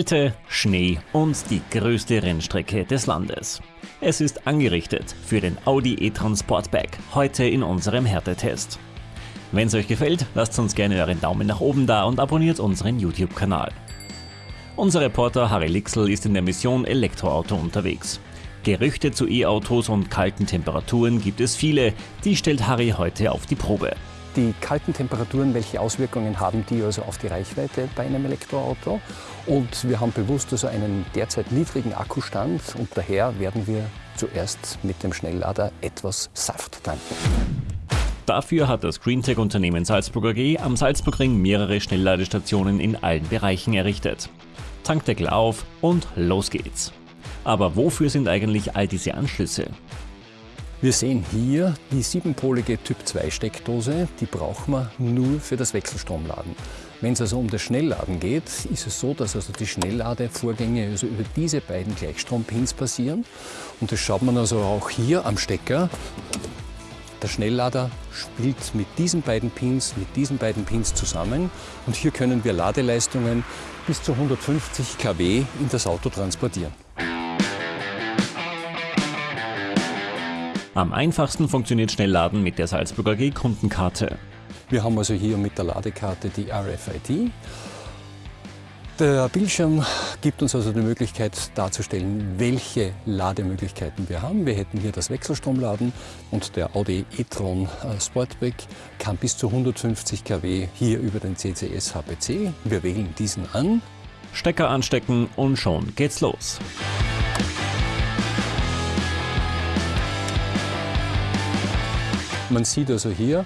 Kälte, Schnee und die größte Rennstrecke des Landes. Es ist angerichtet für den Audi e-tron Sportback, heute in unserem Härtetest. Wenn es euch gefällt, lasst uns gerne euren Daumen nach oben da und abonniert unseren YouTube-Kanal. Unser Reporter Harry Lixel ist in der Mission Elektroauto unterwegs. Gerüchte zu E-Autos und kalten Temperaturen gibt es viele, die stellt Harry heute auf die Probe. Die kalten Temperaturen, welche Auswirkungen haben die also auf die Reichweite bei einem Elektroauto? Und wir haben bewusst also einen derzeit niedrigen Akkustand und daher werden wir zuerst mit dem Schnelllader etwas Saft tanken. Dafür hat das Greentech-Unternehmen Salzburg AG am Salzburgring mehrere Schnellladestationen in allen Bereichen errichtet. Tankdeckel auf und los geht's. Aber wofür sind eigentlich all diese Anschlüsse? Wir sehen hier die siebenpolige Typ 2 Steckdose, die brauchen wir nur für das Wechselstromladen. Wenn es also um das Schnellladen geht, ist es so, dass also die Schnellladevorgänge also über diese beiden Gleichstrompins passieren. Und das schaut man also auch hier am Stecker. Der Schnelllader spielt mit diesen beiden Pins, mit diesen beiden Pins zusammen und hier können wir Ladeleistungen bis zu 150 kW in das Auto transportieren. Am einfachsten funktioniert Schnellladen mit der Salzburger G Kundenkarte. Wir haben also hier mit der Ladekarte die RFID. Der Bildschirm gibt uns also die Möglichkeit darzustellen, welche Lademöglichkeiten wir haben. Wir hätten hier das Wechselstromladen und der Audi e-tron äh, Sportback kann bis zu 150 kW hier über den CCS HPC. Wir wählen diesen an. Stecker anstecken und schon geht's los. Man sieht also hier,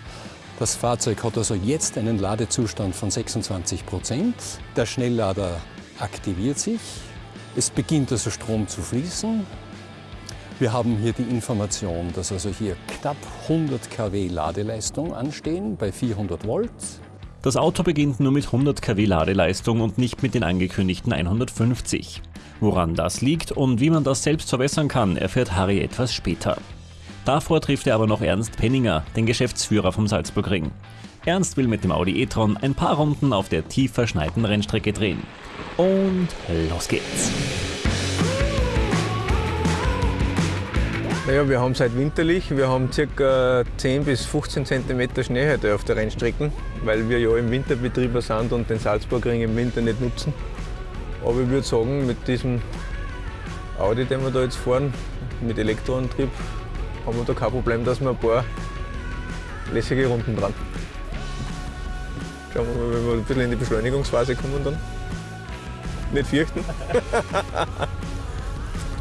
das Fahrzeug hat also jetzt einen Ladezustand von 26 Prozent. Der Schnelllader aktiviert sich. Es beginnt also Strom zu fließen. Wir haben hier die Information, dass also hier knapp 100 kW Ladeleistung anstehen bei 400 Volt. Das Auto beginnt nur mit 100 kW Ladeleistung und nicht mit den angekündigten 150. Woran das liegt und wie man das selbst verbessern kann, erfährt Harry etwas später. Davor trifft er aber noch Ernst Penninger, den Geschäftsführer vom Salzburgring. Ernst will mit dem Audi e-tron ein paar Runden auf der tief verschneiten Rennstrecke drehen. Und los geht's! Naja, wir haben seit winterlich, wir haben ca. 10 bis 15 cm Schnee heute auf der Rennstrecke, weil wir ja im Winterbetrieb sind und den Salzburgring im Winter nicht nutzen. Aber ich würde sagen, mit diesem Audi, den wir da jetzt fahren, mit Elektroantrieb, haben wir da kein Problem, dass wir ein paar lässige Runden dran. Schauen wir mal, wenn wir ein bisschen in die Beschleunigungsphase kommen dann. Nicht fürchten.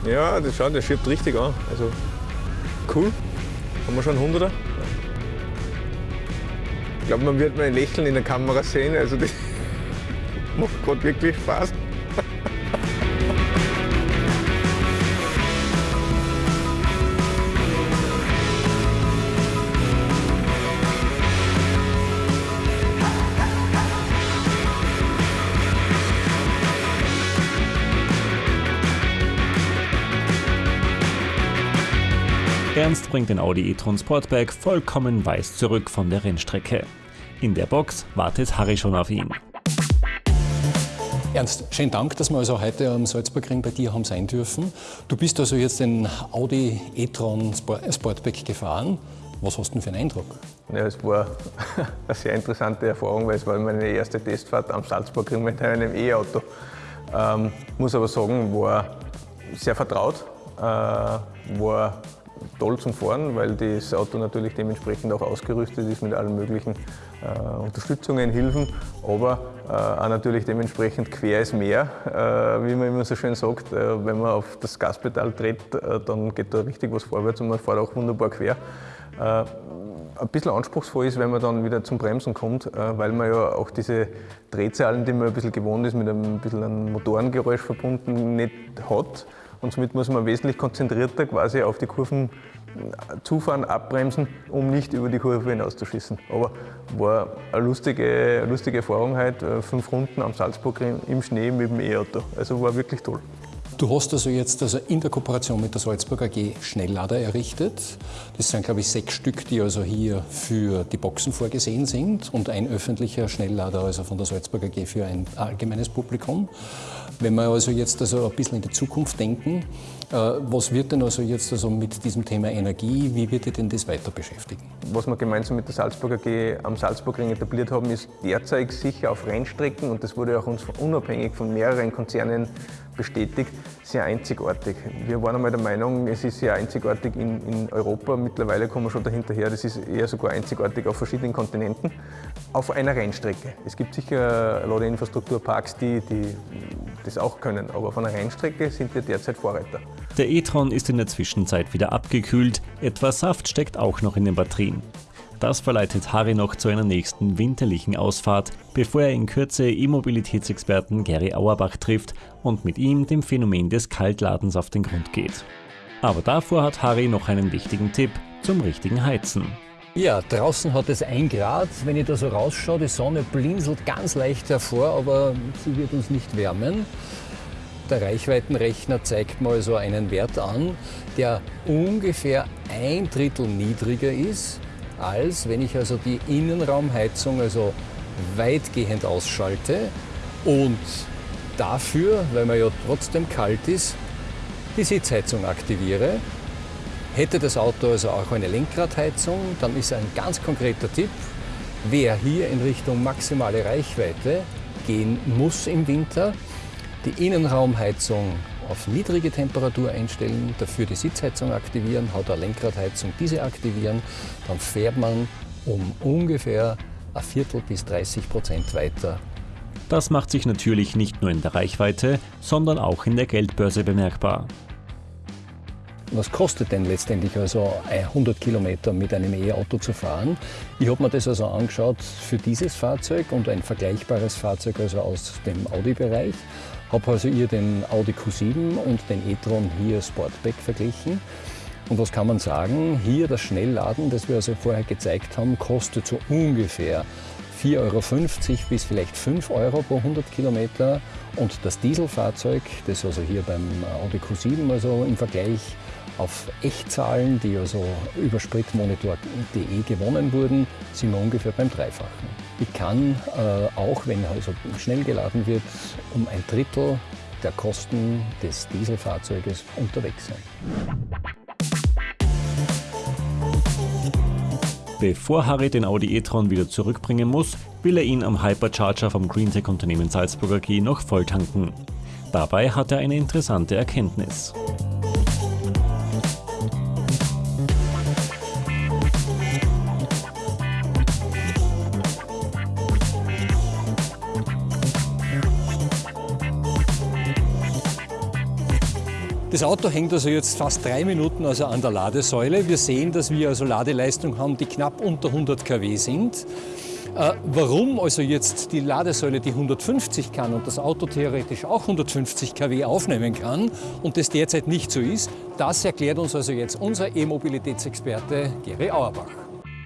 ja, das schaut, der schiebt richtig an. Also cool. Haben wir schon 100er? Ich glaube, man wird mein Lächeln in der Kamera sehen. Also das macht gerade wirklich Spaß. Ernst bringt den Audi e-tron Sportback vollkommen weiß zurück von der Rennstrecke. In der Box wartet Harry schon auf ihn. Ernst, schönen Dank, dass wir also heute am Salzburgring bei dir haben sein dürfen. Du bist also jetzt den Audi e-tron Sportback gefahren. Was hast du denn für einen Eindruck? Ja, es war eine sehr interessante Erfahrung, weil es war meine erste Testfahrt am Salzburgring mit einem E-Auto. Ähm, muss aber sagen, war sehr vertraut, äh, war toll zum Fahren, weil das Auto natürlich dementsprechend auch ausgerüstet ist mit allen möglichen äh, Unterstützungen, Hilfen, aber äh, auch natürlich dementsprechend quer ist mehr, äh, wie man immer so schön sagt. Äh, wenn man auf das Gaspedal tritt, äh, dann geht da richtig was vorwärts und man fährt auch wunderbar quer. Äh, ein bisschen anspruchsvoll ist, wenn man dann wieder zum Bremsen kommt, weil man ja auch diese Drehzahlen, die man ein bisschen gewohnt ist, mit einem bisschen einem Motorengeräusch verbunden, nicht hat. Und somit muss man wesentlich konzentrierter quasi auf die Kurven zufahren, abbremsen, um nicht über die Kurve hinauszuschießen. Aber war eine lustige, lustige Erfahrung heute, äh, fünf Runden am Salzburg im Schnee mit dem E-Auto. Also war wirklich toll. Du hast also jetzt also in der Kooperation mit der Salzburg AG Schnelllader errichtet. Das sind, glaube ich, sechs Stück, die also hier für die Boxen vorgesehen sind und ein öffentlicher Schnelllader also von der Salzburg AG für ein allgemeines Publikum. Wenn wir also jetzt also ein bisschen in die Zukunft denken, äh, was wird denn also jetzt also mit diesem Thema Energie, wie wird ihr denn das weiter beschäftigen? Was wir gemeinsam mit der Salzburg AG am Salzburgring etabliert haben, ist derzeit sicher auf Rennstrecken und das wurde auch uns unabhängig von mehreren Konzernen bestätigt, sehr einzigartig. Wir waren einmal der Meinung, es ist sehr einzigartig in, in Europa. Mittlerweile kommen wir schon dahinterher, das ist eher sogar einzigartig auf verschiedenen Kontinenten, auf einer Rennstrecke. Es gibt sicher Ladeinfrastrukturparks, die, die das auch können, aber auf einer Rennstrecke sind wir derzeit Vorreiter. Der e-tron ist in der Zwischenzeit wieder abgekühlt, etwas Saft steckt auch noch in den Batterien. Das verleitet Harry noch zu einer nächsten winterlichen Ausfahrt, bevor er in Kürze E-Mobilitätsexperten Gary Auerbach trifft und mit ihm dem Phänomen des Kaltladens auf den Grund geht. Aber davor hat Harry noch einen wichtigen Tipp zum richtigen Heizen. Ja, draußen hat es 1 Grad. Wenn ich da so rausschaue, die Sonne blinzelt ganz leicht hervor, aber sie wird uns nicht wärmen. Der Reichweitenrechner zeigt mal so einen Wert an, der ungefähr ein Drittel niedriger ist als wenn ich also die Innenraumheizung also weitgehend ausschalte und dafür, weil man ja trotzdem kalt ist, die Sitzheizung aktiviere. Hätte das Auto also auch eine Lenkradheizung, dann ist ein ganz konkreter Tipp, wer hier in Richtung maximale Reichweite gehen muss im Winter, die Innenraumheizung auf niedrige Temperatur einstellen, dafür die Sitzheizung aktivieren, hat eine Lenkradheizung diese aktivieren, dann fährt man um ungefähr ein Viertel bis 30 Prozent weiter. Das macht sich natürlich nicht nur in der Reichweite, sondern auch in der Geldbörse bemerkbar. Was kostet denn letztendlich also 100 Kilometer mit einem E-Auto zu fahren? Ich habe mir das also angeschaut für dieses Fahrzeug und ein vergleichbares Fahrzeug also aus dem Audi-Bereich habe also hier den Audi Q7 und den e-tron hier Sportback verglichen. Und was kann man sagen? Hier das Schnellladen, das wir also vorher gezeigt haben, kostet so ungefähr 4,50 Euro bis vielleicht 5 Euro pro 100 Kilometer. Und das Dieselfahrzeug, das also hier beim Audi Q7 also im Vergleich auf Echtzahlen, die also über spritmonitor.de gewonnen wurden, sind wir ungefähr beim Dreifachen. Ich kann äh, auch, wenn also schnell geladen wird, um ein Drittel der Kosten des Dieselfahrzeuges unterwegs sein. Bevor Harry den Audi e-tron wieder zurückbringen muss, will er ihn am Hypercharger vom Greentech-Unternehmen Salzburger Key noch volltanken. Dabei hat er eine interessante Erkenntnis. Das Auto hängt also jetzt fast drei Minuten also an der Ladesäule. Wir sehen, dass wir also Ladeleistung haben, die knapp unter 100 kW sind. Äh, warum also jetzt die Ladesäule die 150 kann und das Auto theoretisch auch 150 kW aufnehmen kann und das derzeit nicht so ist, das erklärt uns also jetzt unser E-Mobilitätsexperte Gary Auerbach.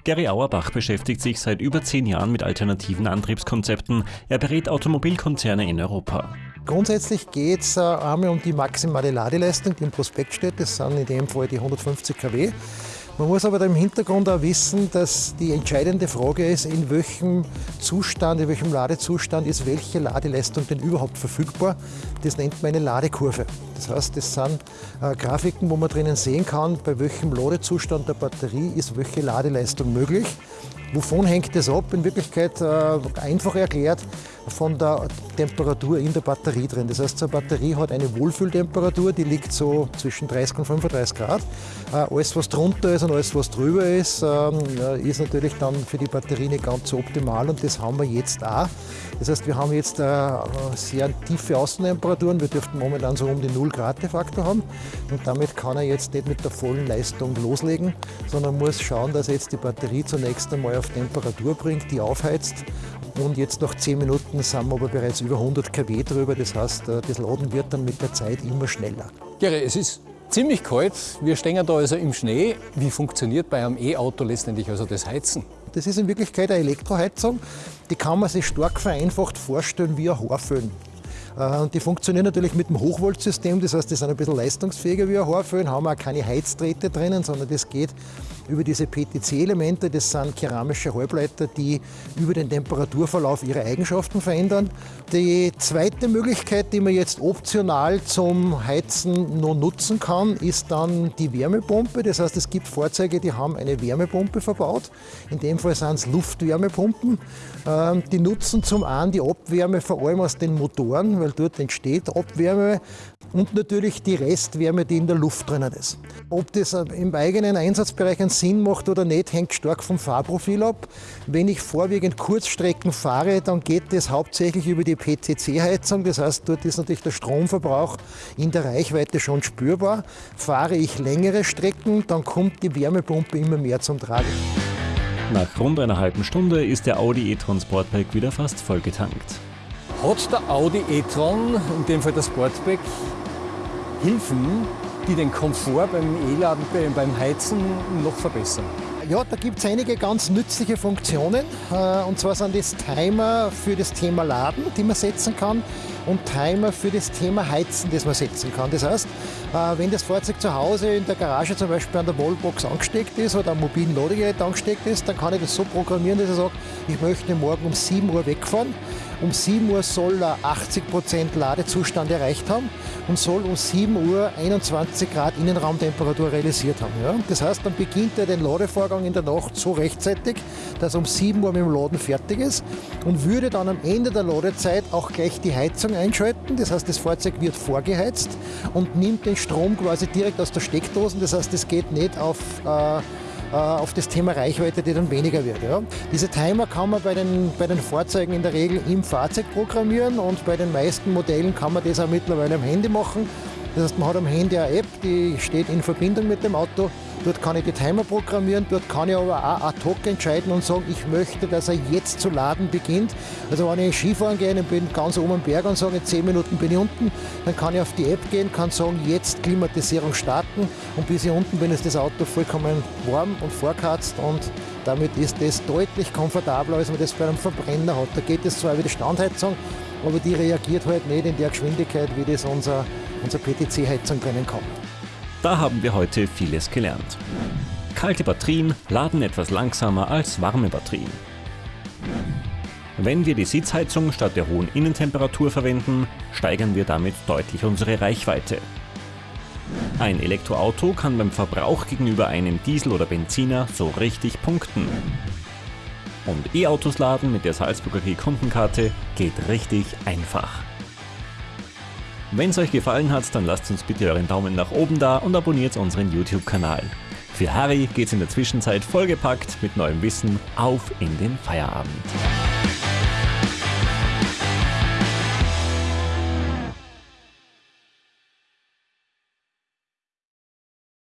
Gary Auerbach beschäftigt sich seit über zehn Jahren mit alternativen Antriebskonzepten. Er berät Automobilkonzerne in Europa. Grundsätzlich geht es äh, einmal um die maximale Ladeleistung, die im Prospekt steht. Das sind in dem Fall die 150 kW. Man muss aber im Hintergrund auch wissen, dass die entscheidende Frage ist, in welchem Zustand, in welchem Ladezustand ist welche Ladeleistung denn überhaupt verfügbar. Das nennt man eine Ladekurve. Das heißt, das sind äh, Grafiken, wo man drinnen sehen kann, bei welchem Ladezustand der Batterie ist welche Ladeleistung möglich. Wovon hängt das ab? In Wirklichkeit äh, einfach erklärt von der Temperatur in der Batterie drin. Das heißt, so eine Batterie hat eine Wohlfühltemperatur, die liegt so zwischen 30 und 35 Grad. Äh, alles, was drunter ist und alles, was drüber ist, ähm, ist natürlich dann für die Batterie nicht ganz so optimal und das haben wir jetzt auch. Das heißt, wir haben jetzt äh, sehr tiefe Außentemperaturen. Wir dürften momentan so um die 0 Grad de facto haben und damit kann er jetzt nicht mit der vollen Leistung loslegen, sondern muss schauen, dass er jetzt die Batterie zunächst einmal auf Temperatur bringt, die aufheizt. Und jetzt nach 10 Minuten sind wir aber bereits über 100 kW drüber. Das heißt, äh, das Laden wird dann mit der Zeit immer schneller. Gere, es ist ziemlich kalt. Wir stehen da also im Schnee. Wie funktioniert bei einem E-Auto letztendlich also das Heizen? Das ist in Wirklichkeit eine Elektroheizung. Die kann man sich stark vereinfacht vorstellen wie ein Haarföhn. Äh, die funktionieren natürlich mit dem Hochvoltsystem, das heißt, die sind ein bisschen leistungsfähiger wie ein Haarföhn, haben auch keine Heizdrähte drinnen, sondern das geht über diese PTC-Elemente. Das sind keramische Halbleiter, die über den Temperaturverlauf ihre Eigenschaften verändern. Die zweite Möglichkeit, die man jetzt optional zum Heizen noch nutzen kann, ist dann die Wärmepumpe. Das heißt, es gibt Fahrzeuge, die haben eine Wärmepumpe verbaut. In dem Fall sind es Luftwärmepumpen. Ähm, die nutzen zum einen die Abwärme vor allem aus den Motoren, weil dort entsteht Abwärme und natürlich die Restwärme, die in der Luft drinnen ist. Ob das im eigenen Einsatzbereich einen Sinn macht oder nicht, hängt stark vom Fahrprofil ab. Wenn ich vorwiegend Kurzstrecken fahre, dann geht das hauptsächlich über die PCC-Heizung. Das heißt, dort ist natürlich der Stromverbrauch in der Reichweite schon spürbar. Fahre ich längere Strecken, dann kommt die Wärmepumpe immer mehr zum Tragen. Nach rund einer halben Stunde ist der Audi e-tron Sportback wieder fast vollgetankt. Hat der Audi e-tron, in dem Fall der Sportback, Hilfen, die den Komfort beim E-Laden, beim Heizen noch verbessern? Ja, da gibt es einige ganz nützliche Funktionen. Äh, und zwar sind das Timer für das Thema Laden, die man setzen kann, und Timer für das Thema Heizen, das man setzen kann. Das heißt, äh, wenn das Fahrzeug zu Hause in der Garage zum Beispiel an der Wallbox angesteckt ist oder am mobilen Ladegerät angesteckt ist, dann kann ich das so programmieren, dass ich sage, ich möchte morgen um 7 Uhr wegfahren. Um 7 Uhr soll er 80% Ladezustand erreicht haben und soll um 7 Uhr 21 Grad Innenraumtemperatur realisiert haben. Ja? Das heißt, dann beginnt er den Ladevorgang in der Nacht so rechtzeitig, dass er um 7 Uhr mit dem Laden fertig ist und würde dann am Ende der Ladezeit auch gleich die Heizung einschalten. Das heißt, das Fahrzeug wird vorgeheizt und nimmt den Strom quasi direkt aus der Steckdose. Das heißt, es geht nicht auf äh, auf das Thema Reichweite, die dann weniger wird. Ja. Diese Timer kann man bei den, bei den Fahrzeugen in der Regel im Fahrzeug programmieren und bei den meisten Modellen kann man das auch mittlerweile am Handy machen. Das heißt, man hat am Handy eine App, die steht in Verbindung mit dem Auto. Dort kann ich die Timer programmieren, dort kann ich aber auch ad hoc entscheiden und sagen, ich möchte, dass er jetzt zu laden beginnt. Also wenn ich Skifahren gehe und bin ganz oben am Berg und sage, in 10 Minuten bin ich unten, dann kann ich auf die App gehen, kann sagen, jetzt Klimatisierung starten und bis ich unten bin, ist das Auto vollkommen warm und vorkatzt und damit ist das deutlich komfortabler, als man das bei einem Verbrenner hat. Da geht es zwar wie die Standheizung, aber die reagiert halt nicht in der Geschwindigkeit, wie das unser, unser PTC-Heizung können kann. Da haben wir heute vieles gelernt. Kalte Batterien laden etwas langsamer als warme Batterien. Wenn wir die Sitzheizung statt der hohen Innentemperatur verwenden, steigern wir damit deutlich unsere Reichweite. Ein Elektroauto kann beim Verbrauch gegenüber einem Diesel oder Benziner so richtig punkten. Und E-Autos laden mit der Salzburger G Kundenkarte geht richtig einfach. Wenn es euch gefallen hat, dann lasst uns bitte euren Daumen nach oben da und abonniert unseren YouTube-Kanal. Für Harry geht's in der Zwischenzeit vollgepackt mit neuem Wissen auf in den Feierabend.